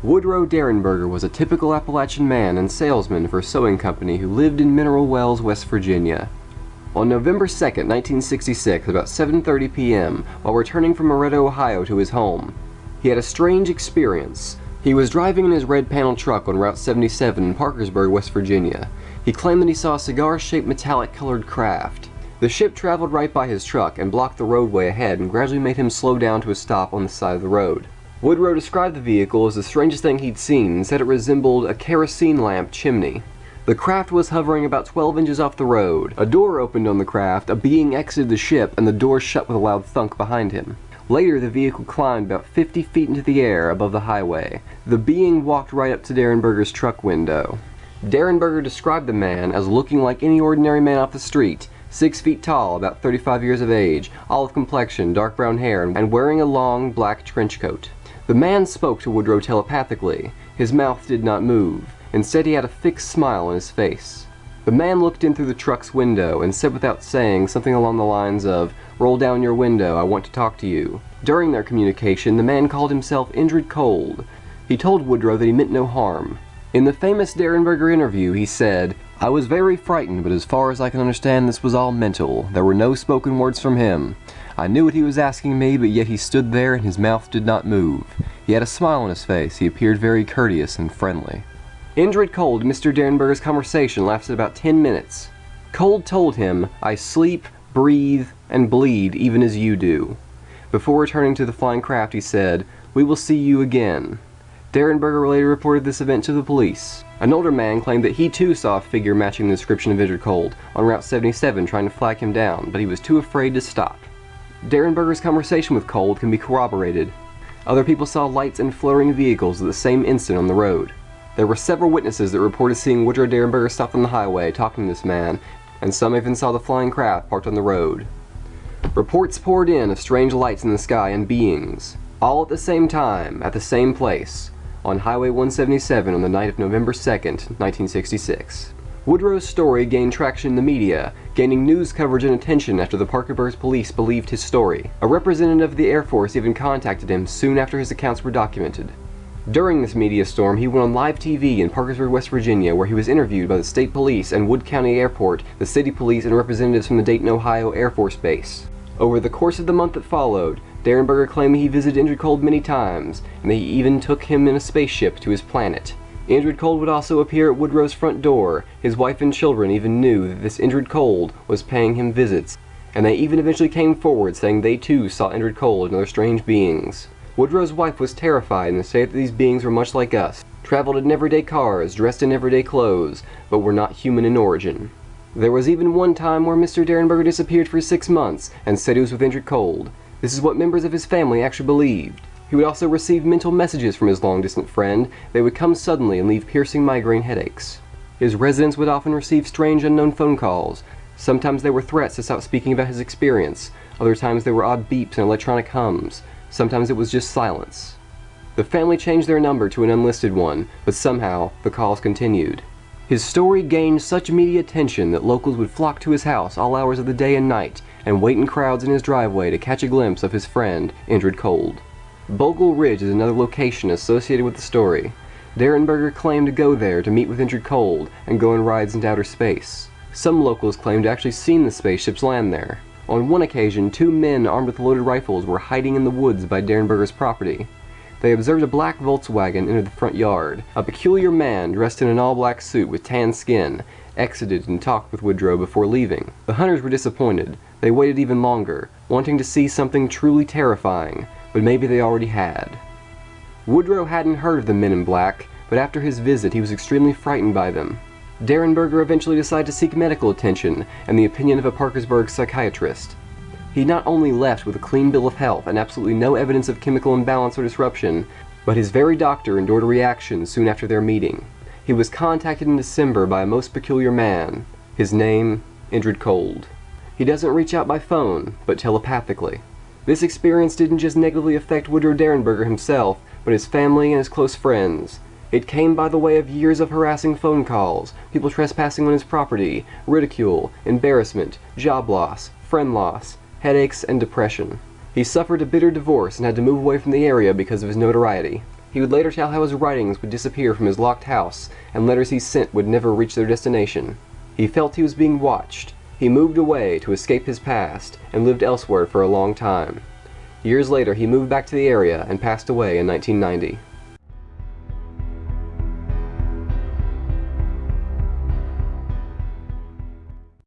Woodrow Derenberger was a typical Appalachian man and salesman for a sewing company who lived in Mineral Wells, West Virginia. On November 2, 1966, about 7.30 p.m., while returning from Loretto, Ohio to his home, he had a strange experience. He was driving in his red panel truck on Route 77 in Parkersburg, West Virginia. He claimed that he saw a cigar-shaped metallic colored craft. The ship traveled right by his truck and blocked the roadway ahead and gradually made him slow down to a stop on the side of the road. Woodrow described the vehicle as the strangest thing he'd seen and said it resembled a kerosene lamp chimney. The craft was hovering about 12 inches off the road. A door opened on the craft, a being exited the ship, and the door shut with a loud thunk behind him. Later, the vehicle climbed about 50 feet into the air above the highway. The being walked right up to Derenberger's truck window. Derenberger described the man as looking like any ordinary man off the street, six feet tall, about 35 years of age, olive complexion, dark brown hair, and wearing a long black trench coat. The man spoke to Woodrow telepathically. His mouth did not move. Instead, he had a fixed smile on his face. The man looked in through the truck's window and said without saying something along the lines of, Roll down your window, I want to talk to you. During their communication, the man called himself Indrid Cold. He told Woodrow that he meant no harm. In the famous Derenberger interview, he said, I was very frightened, but as far as I can understand, this was all mental. There were no spoken words from him. I knew what he was asking me, but yet he stood there and his mouth did not move. He had a smile on his face. He appeared very courteous and friendly. Indrid Cold Mr. Derenberger's conversation lasted about 10 minutes. Cold told him, I sleep, breathe, and bleed even as you do. Before returning to the flying craft, he said, We will see you again. Derenberger later reported this event to the police. An older man claimed that he too saw a figure matching the description of Indrid Cold on Route 77 trying to flag him down, but he was too afraid to stop. Derenberger's conversation with Cold can be corroborated. Other people saw lights and flaring vehicles at the same instant on the road. There were several witnesses that reported seeing Woodrow Derenberger stopped on the highway talking to this man, and some even saw the flying craft parked on the road. Reports poured in of strange lights in the sky and beings, all at the same time, at the same place, on Highway 177 on the night of November 2nd, 1966. Woodrow's story gained traction in the media, gaining news coverage and attention after the Parkersburg police believed his story. A representative of the Air Force even contacted him soon after his accounts were documented. During this media storm, he went on live TV in Parkersburg, West Virginia, where he was interviewed by the state police and Wood County Airport, the city police, and representatives from the Dayton, Ohio Air Force Base. Over the course of the month that followed, Derenberger claimed he visited Indrid Cold many times, and that he even took him in a spaceship to his planet. Indrid Cold would also appear at Woodrow's front door. His wife and children even knew that this Indrid Cold was paying him visits, and they even eventually came forward saying they too saw Indrid Cold and other strange beings. Woodrow's wife was terrified and said that these beings were much like us, traveled in everyday cars, dressed in everyday clothes, but were not human in origin. There was even one time where Mr. Derenberger disappeared for six months and said he was with Indrid Cold. This is what members of his family actually believed. He would also receive mental messages from his long-distant friend. They would come suddenly and leave piercing migraine headaches. His residents would often receive strange unknown phone calls. Sometimes they were threats to stop speaking about his experience. Other times they were odd beeps and electronic hums. Sometimes it was just silence. The family changed their number to an unlisted one, but somehow the calls continued. His story gained such media attention that locals would flock to his house all hours of the day and night and wait in crowds in his driveway to catch a glimpse of his friend, Indrid Cold. Bogle Ridge is another location associated with the story. Derenberger claimed to go there to meet with Indrid Cold and go on rides into outer space. Some locals claimed to actually seen the spaceships land there. On one occasion, two men armed with loaded rifles were hiding in the woods by Derenberger's property. They observed a black Volkswagen enter the front yard. A peculiar man, dressed in an all-black suit with tan skin, exited and talked with Woodrow before leaving. The hunters were disappointed. They waited even longer, wanting to see something truly terrifying, but maybe they already had. Woodrow hadn't heard of the men in black, but after his visit he was extremely frightened by them. Derenberger eventually decided to seek medical attention and the opinion of a Parkersburg psychiatrist. He not only left with a clean bill of health and absolutely no evidence of chemical imbalance or disruption, but his very doctor endured a reaction soon after their meeting. He was contacted in December by a most peculiar man. His name, Indrid Cold. He doesn't reach out by phone, but telepathically. This experience didn't just negatively affect Woodrow Derenberger himself, but his family and his close friends. It came by the way of years of harassing phone calls, people trespassing on his property, ridicule, embarrassment, job loss, friend loss, headaches, and depression. He suffered a bitter divorce and had to move away from the area because of his notoriety. He would later tell how his writings would disappear from his locked house, and letters he sent would never reach their destination. He felt he was being watched. He moved away to escape his past, and lived elsewhere for a long time. Years later, he moved back to the area and passed away in 1990.